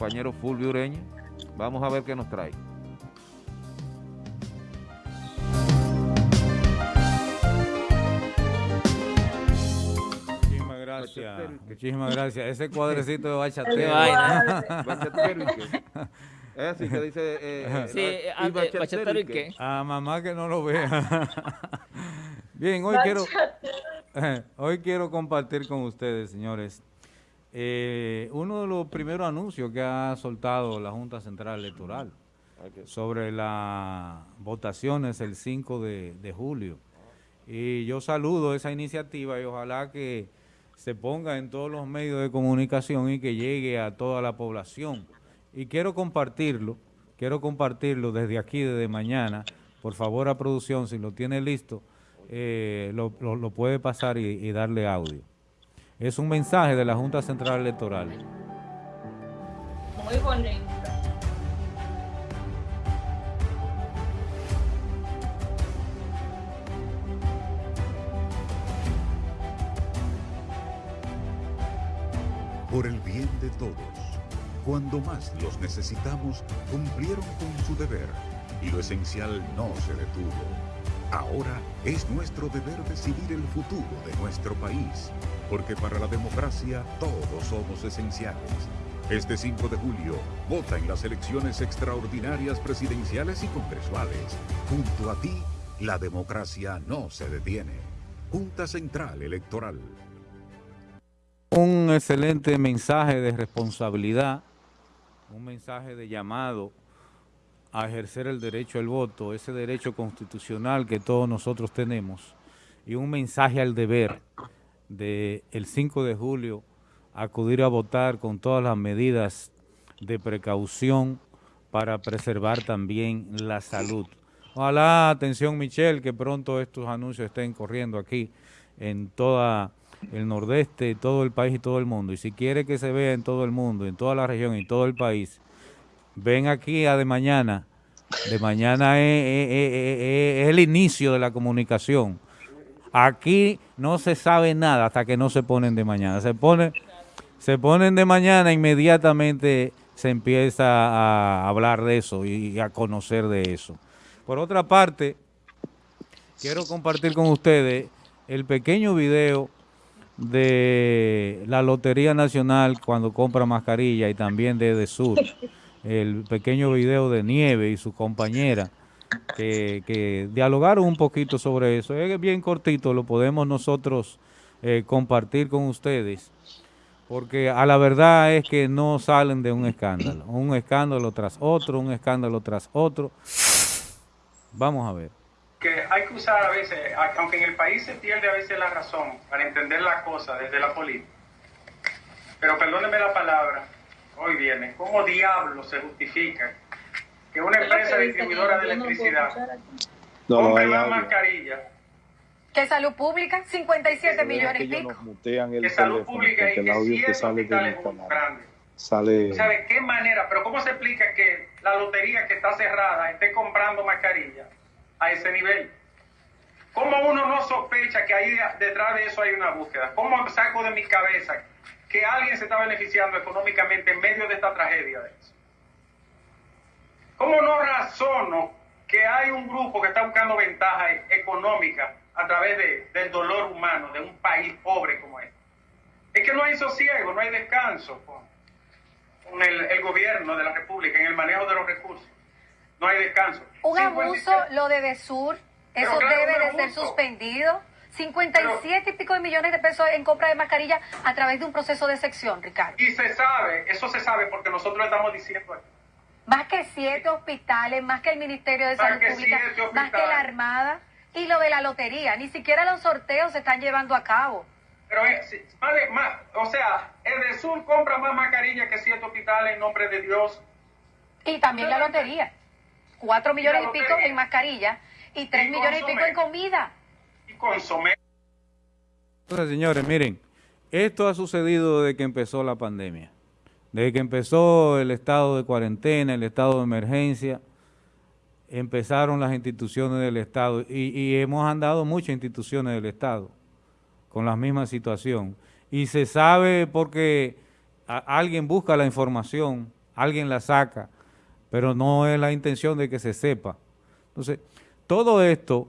compañero Fulvio Ureña. Vamos a ver qué nos trae. Muchísimas gracias. Muchísimas gracias. Ese cuadrecito de bachatero. ¿Bachatero y qué? Es así que dice... Eh, sí, eh, ah, ¿y bachatero y qué? A mamá que no lo vea. Bien, hoy quiero, hoy quiero compartir con ustedes, señores, eh, uno de los primeros anuncios que ha soltado la Junta Central Electoral sobre las votaciones el 5 de, de julio. Y yo saludo esa iniciativa y ojalá que se ponga en todos los medios de comunicación y que llegue a toda la población. Y quiero compartirlo, quiero compartirlo desde aquí, desde mañana. Por favor, a producción, si lo tiene listo, eh, lo, lo- lo puede pasar y, y darle audio. Es un mensaje de la Junta Central Electoral. Muy bonito. por el bien de todos. Cuando más los necesitamos, cumplieron con su deber y lo esencial no se detuvo. Ahora es nuestro deber decidir el futuro de nuestro país, porque para la democracia todos somos esenciales. Este 5 de julio, vota en las elecciones extraordinarias presidenciales y congresuales. Junto a ti, la democracia no se detiene. Junta Central Electoral. Un excelente mensaje de responsabilidad, un mensaje de llamado a ejercer el derecho al voto, ese derecho constitucional que todos nosotros tenemos, y un mensaje al deber de el 5 de julio acudir a votar con todas las medidas de precaución para preservar también la salud. Ojalá, atención Michelle, que pronto estos anuncios estén corriendo aquí en toda el nordeste, todo el país y todo el mundo. Y si quiere que se vea en todo el mundo, en toda la región y todo el país, ven aquí a de mañana. De mañana es, el inicio de la comunicación. Aquí no se sabe nada hasta que no se ponen de mañana. Se ponen, se ponen de mañana, inmediatamente se empieza a hablar de eso y a conocer de eso. Por otra parte, quiero compartir con ustedes el pequeño video de la Lotería Nacional cuando compra mascarilla y también de Edesur, el pequeño video de Nieve y su compañera que, que dialogaron un poquito sobre eso. Es bien cortito, lo podemos nosotros eh, compartir con ustedes, porque a la verdad es que no salen de un escándalo, un escándalo tras otro, un escándalo tras otro. Vamos a ver. que hay que usar a veces, aunque en el país se pierde a veces la razón para entender la cosa desde la política, pero perdónenme la palabra, hoy viene, ¿cómo diablo se justifica que una empresa distribuidora de electricidad compre más mascarillas ¿Qué salud pública? 57 millones pico. que salud pública y que audio que sale grandes? sale ¿Sabe qué manera? Pero ¿cómo se explica que la lotería que está cerrada esté comprando mascarillas a ese nivel? ¿Cómo uno no sospecha que ahí detrás de eso hay una búsqueda? ¿Cómo saco de mi cabeza que alguien se está beneficiando económicamente en medio de esta tragedia? ¿Cómo no razono que hay un grupo que está buscando ventaja económica a través de- del dolor humano de un país pobre como este? Es que no hay sosiego, no hay descanso con, con el, el gobierno de la República en el manejo de los recursos. No hay descanso. Un 57 abuso, lo de Desur, Pero eso claro, debe de ser suspendido. 57 y pico de millones de pesos en compra de mascarilla a través de un proceso de sección, Ricardo. Y se sabe, eso se sabe porque nosotros estamos diciendo aquí. Más que siete hospitales, más que el Ministerio de Más Salud Pública, más que la. Armada y lo de la lotería. Ni siquiera los sorteos se están llevando a cabo. Pero, eh, sí, más o sea, el de Sur compra más mascarillas que siete hospitales en nombre de Dios. Y también la lotería. Cuatro millones y la pico en mascarilla y tres Y millones y pico en comida. Y consomé. Señores, miren, esto ha sucedido desde que empezó la pandemia. Desde que empezó el estado de cuarentena, el estado de emergencia, empezaron las instituciones del Estado y, hemos andado muchas instituciones del Estado con la misma situación. Y se sabe porque alguien busca la información, alguien la saca, pero no es la intención de que se sepa. Entonces, todo esto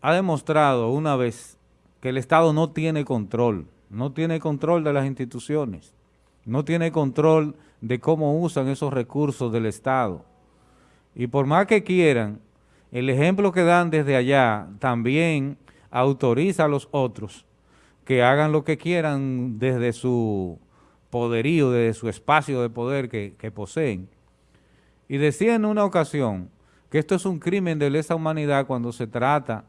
ha demostrado una vez que el Estado no tiene control, no tiene control de las instituciones, no tiene control de cómo usan esos recursos del Estado. Y por más que quieran, el ejemplo que dan desde allá también autoriza a los otros que hagan lo que quieran desde su poderío, desde su espacio de poder que, poseen. Y decía en una ocasión que esto es un crimen de lesa humanidad cuando se trata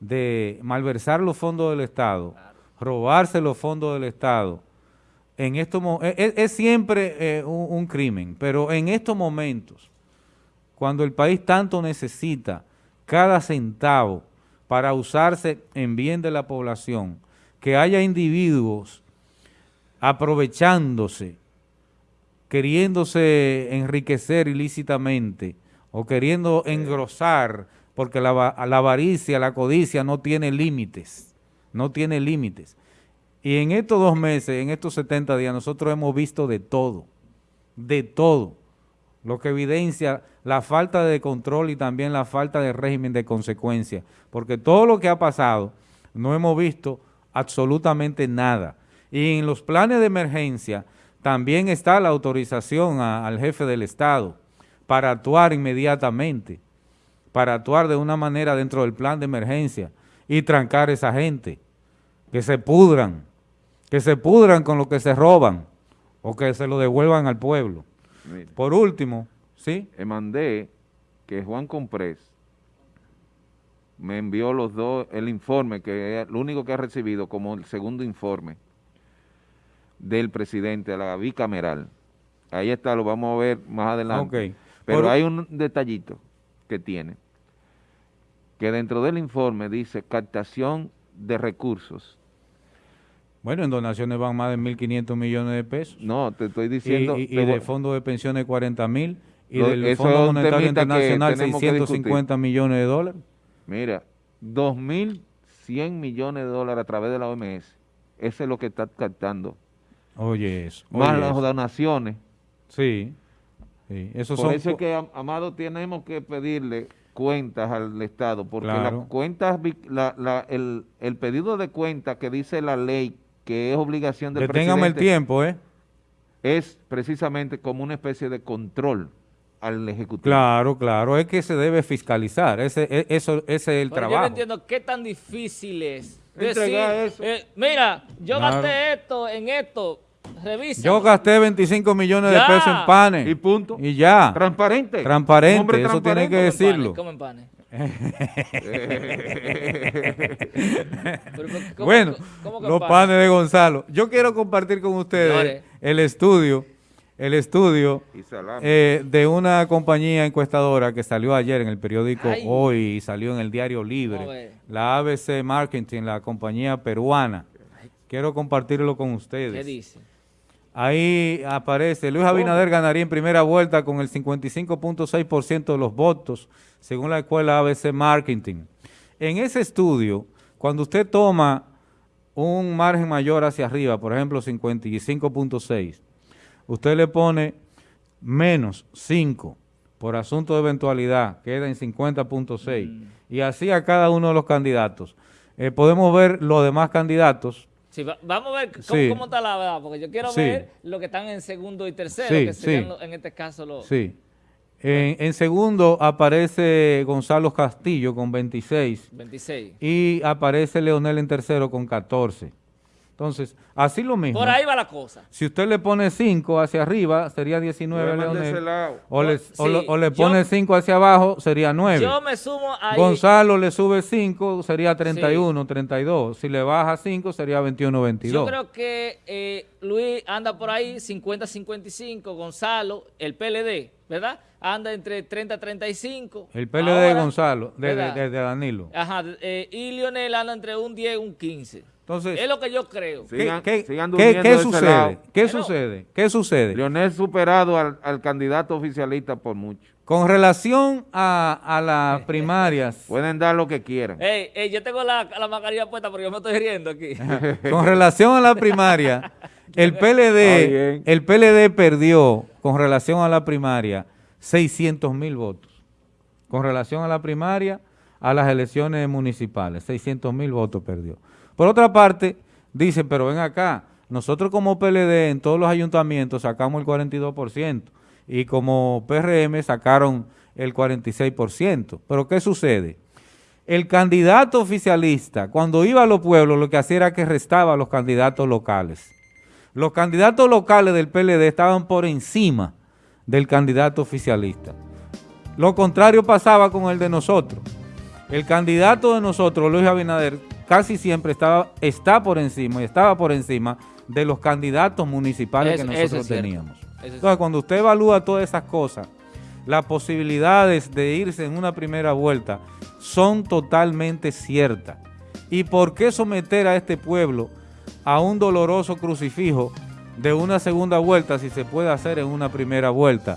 de malversar los fondos del Estado, robarse los fondos del Estado. En estos, es, es, siempre eh, un crimen, pero en estos momentos, cuando el país tanto necesita cada centavo para usarse en bien de la población, que haya individuos aprovechándose, queriéndose enriquecer ilícitamente o queriendo engrosar, porque la, avaricia, la codicia no tiene límites, no tiene límites. Y en estos dos meses, en estos 70 días, nosotros hemos visto de todo, de todo, lo que evidencia la falta de control y también la falta de régimen de consecuencia, porque todo lo que ha pasado no hemos visto absolutamente nada. Y en los planes de emergencia también está la autorización al jefe del Estado para actuar inmediatamente, para actuar de una manera dentro del plan de emergencia y trancar a esa gente, que se pudran, que se pudran con lo que se roban o que se lo devuelvan al pueblo. Por último, ¿sí? Mandé que Juan Comprés me envió los dos, el informe, que es lo único que ha recibido como el segundo informe del presidente a la bicameral. Ahí está, lo vamos a ver más adelante. Pero hay un detallito que tiene, que dentro del informe dice captación de recursos. Bueno, en donaciones van más de 1.500 millones de pesos. No, te estoy diciendo... Y, de fondo de pensiones 40 mil, y del Fondo Monetario Internacional 650 millones de dólares. Mira, 2.100 millones de dólares a través de la OMS. Eso es lo que está captando. Oye, eso. Más las donaciones. Sí. Sí. Eso Por eso es que, Amado, tenemos que pedirle cuentas al Estado, porque las cuentas, el, el, pedido de cuentas que dice la ley, que es obligación del Deténgame el tiempo, ¿eh? Es precisamente como una especie de control al Ejecutivo. Claro, claro, es que se debe fiscalizar, ese, e, eso, ese es el trabajo. Yo no entiendo qué tan difícil es decir, eso. Eh, mira, yo gasté esto en esto, revisa. Yo gasté 25 millones de pesos en panes. Y punto. Y ya. Transparente. Transparente, eso tiene que decirlo. ¿Cómo en panes? bueno, los panes de Gonzalo. Yo quiero compartir con ustedes el estudio el estudio eh, de una compañía encuestadora que salió ayer en el periódico Hoy y salió en el Diario Libre, la ABC Marketing, la compañía peruana. Quiero compartirlo con ustedes. ¿Qué dice? Ahí aparece, Luis Abinader ganaría en primera vuelta con el 55.6% de los votos, según la escuela ABC Marketing. En ese estudio, cuando usted toma un margen mayor hacia arriba, por ejemplo 55.6, usted le pone menos 5 por asunto de eventualidad, queda en 50.6, mm. y así a cada uno de los candidatos. Eh, podemos ver los demás candidatos. Sí, vamos a ver cómo, está la verdad, porque yo quiero ver lo que están en segundo y tercero, que serían en este caso los... Sí. En, en, segundo aparece Gonzalo Castillo con 26. 26. Y aparece Leonel en tercero con 14. Entonces, así lo mismo. Por ahí va la cosa. Si usted le pone 5 hacia arriba, sería 19 Leonel. O le, o, le pone 5 hacia abajo, sería 9. Yo me sumo ahí. Gonzalo le sube 5, sería 31, 32. Si le baja 5, sería 21, 22. Yo creo que eh, Luis anda por ahí 50, 55. Gonzalo, el PLD, ¿verdad? Anda entre 30, 35. El PLD de Gonzalo, de, Danilo. Ajá, eh, y Lionel anda entre un 10 y un 15 es lo que yo creo. ¿Qué, sucede? ¿Qué sucede? ¿Qué sucede? Leonel superado al, candidato oficialista por mucho. Con relación a, las primarias. Pueden dar lo que quieran. yo tengo la, la mascarilla puesta porque yo me estoy riendo aquí. Con relación a la primaria, el PLD, el PLD perdió con relación a la primaria 600 mil votos. Con relación a la primaria, a las elecciones municipales, 600 mil votos perdió. Por otra parte, dicen, pero ven acá, nosotros como PLD en todos los ayuntamientos sacamos el 42% y como PRM sacaron el 46%. Pero ¿qué sucede? El candidato oficialista, cuando iba a los pueblos, lo que hacía era que restaba a los candidatos locales. Los candidatos locales del PLD estaban por encima del candidato oficialista. Lo contrario pasaba con el de nosotros. El candidato de nosotros, Luis Abinader, casi siempre estaba, está por encima y estaba por encima de los candidatos municipales Es- que nosotros teníamos. Es Entonces, cuando usted evalúa todas esas cosas, las posibilidades de irse en una primera vuelta son totalmente ciertas. ¿Y por qué someter a este pueblo a un doloroso crucifijo de una segunda vuelta si se puede hacer en una primera vuelta?